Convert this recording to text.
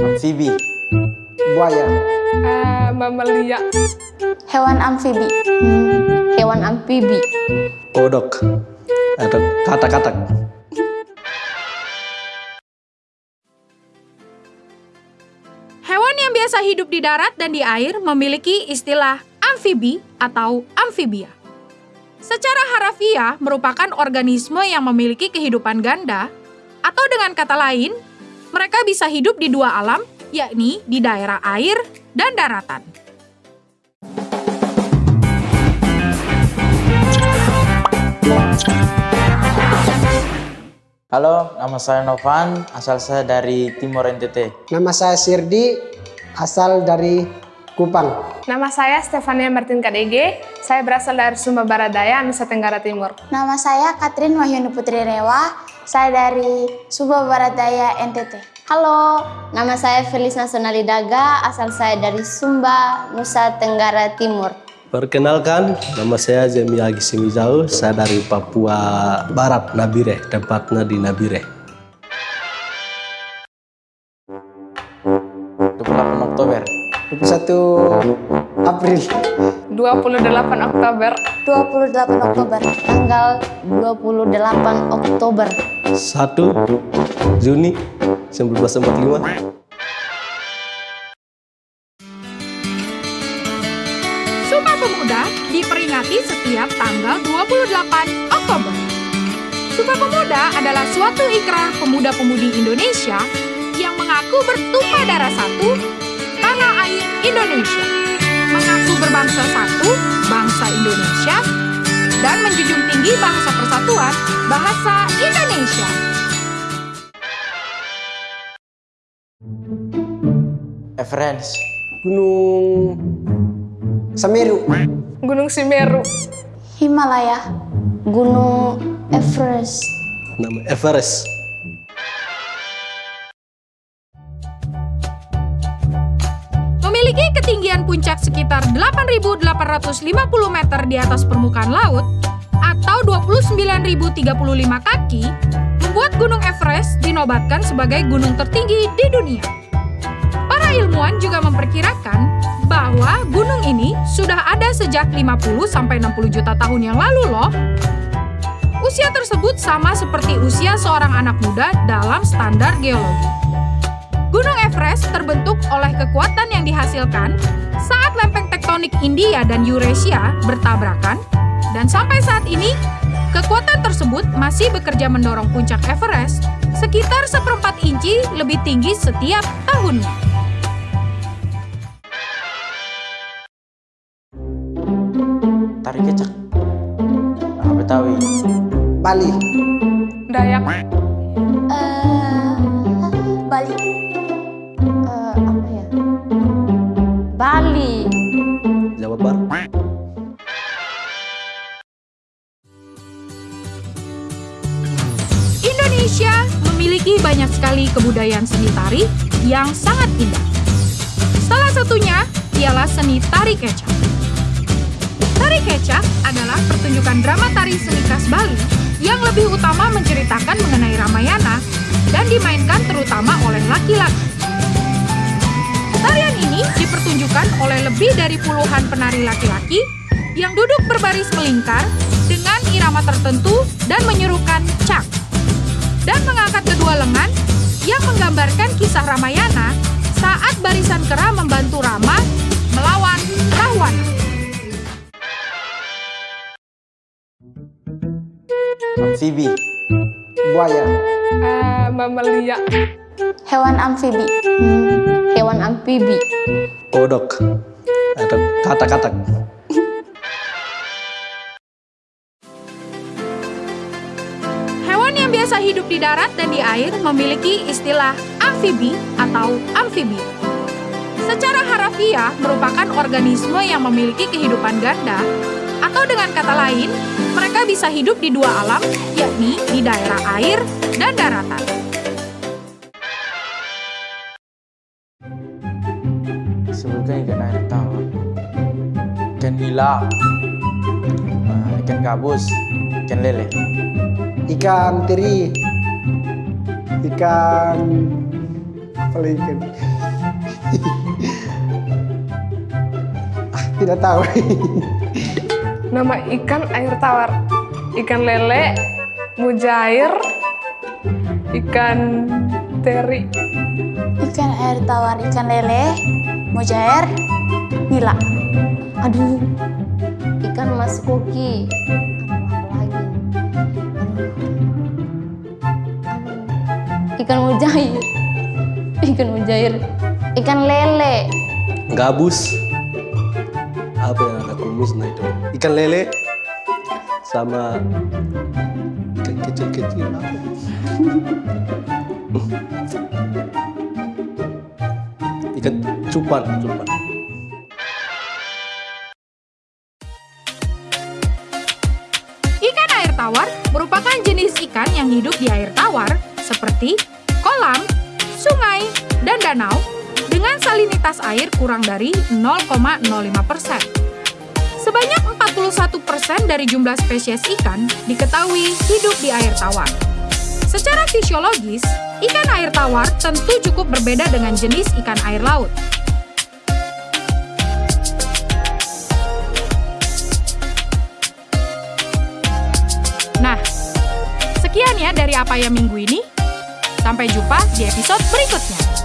Amfibi. Buaya. Uh, mamalia. Hewan amfibi. Hmm, hewan amfibi. Kodok. Atau katak-katak. Hewan yang biasa hidup di darat dan di air memiliki istilah amfibi atau amfibia. Secara harafiah merupakan organisme yang memiliki kehidupan ganda, atau dengan kata lain, mereka bisa hidup di dua alam, yakni di daerah air dan daratan. Halo, nama saya Novan, asal saya dari Timor NTT. Nama saya Sirdi, asal dari Kupang. Nama saya Stefania Martin KDG, saya berasal dari Sumba Barat Daya, Nusa Tenggara Timur. Nama saya Katrin Wahyuni Putri Rewa, saya dari Sumba Barat Daya NTT. Halo, nama saya Felis Nasionali Daga, asal saya dari Sumba, Nusa Tenggara Timur. Perkenalkan, nama saya Zemi Agi Simizau, saya dari Papua Barat, Nabire, tempatnya di Nabire. 28 Oktober. 21 April. 28 Oktober. 28 Oktober, tanggal 28 Oktober. 1 Juni 1945. Sumpah Pemuda diperingati setiap tanggal 28 Oktober. Sumpah Pemuda adalah suatu ikrar pemuda-pemudi Indonesia yang mengaku bertumpah darah satu, tanah air Indonesia, mengaku berbangsa satu, bangsa Indonesia, dan menjunjung tinggi bahasa persatuan, bahasa Indonesia. Everence. Gunung Semeru. Gunung Simeru. Himalaya, Gunung Everest. Nama Everest. Memiliki ketinggian puncak sekitar 8.850 meter di atas permukaan laut atau 29.035 kaki, membuat Gunung Everest dinobatkan sebagai gunung tertinggi di dunia. Ilmuwan juga memperkirakan bahwa gunung ini sudah ada sejak 50 sampai 60 juta tahun yang lalu loh. Usia tersebut sama seperti usia seorang anak muda dalam standar geologi. Gunung Everest terbentuk oleh kekuatan yang dihasilkan saat lempeng tektonik India dan Eurasia bertabrakan, dan sampai saat ini, kekuatan tersebut masih bekerja mendorong puncak Everest sekitar seperempat inci lebih tinggi setiap tahunnya. Bali. Dayak. Eh, Bali. Eh, apa ya? Bali. Jawa Barat. Indonesia memiliki banyak sekali kebudayaan seni tari yang sangat indah. Salah satunya ialah seni tari kecak. Tari kecak adalah pertunjukan drama tari seni khas Bali yang lebih utama menceritakan mengenai Ramayana dan dimainkan terutama oleh laki-laki. Tarian ini dipertunjukkan oleh lebih dari puluhan penari laki-laki yang duduk berbaris melingkar dengan irama tertentu dan menyerukan cak dan mengangkat kedua lengan yang menggambarkan kisah Ramayana saat barisan kera membantu Rama Amfibi. Buaya. Uh, mamalia. Hewan amfibi. Hmm, hewan amfibi. Kodok. Atau katak-katak. Hewan yang biasa hidup di darat dan di air memiliki istilah amfibi atau amfibia. Secara harafiah merupakan organisme yang memiliki kehidupan ganda, atau dengan kata lain, mereka bisa hidup di dua alam, yakni di daerah air dan daratan. Sebutkan ikan air tawar. Ikan nila. Ah, ikan gabus. Ikan lele. Ikan teri. Ikan apa lagi ikan? Ah, tidak tahu. Nama ikan air tawar. Ikan lele, mujair, ikan teri. Ikan air tawar, ikan lele, mujair, nila. Aduh, ikan mas koki. Ikan mujair, ikan mujair, ikan lele, Gabus. Apa yang ada kumisnya itu? Ikan lele sama kecil-kecil? Ikan cupan, cupan. Ikan air tawar merupakan jenis ikan yang hidup di air tawar seperti kolam, sungai, dan danau dengan salinitas air kurang dari 0,05 persen. Sebanyak 41 persen dari jumlah spesies ikan diketahui hidup di air tawar. Secara fisiologis, ikan air tawar tentu cukup berbeda dengan jenis ikan air laut. Nah, sekian ya dari apa ya minggu ini. Sampai jumpa di episode berikutnya.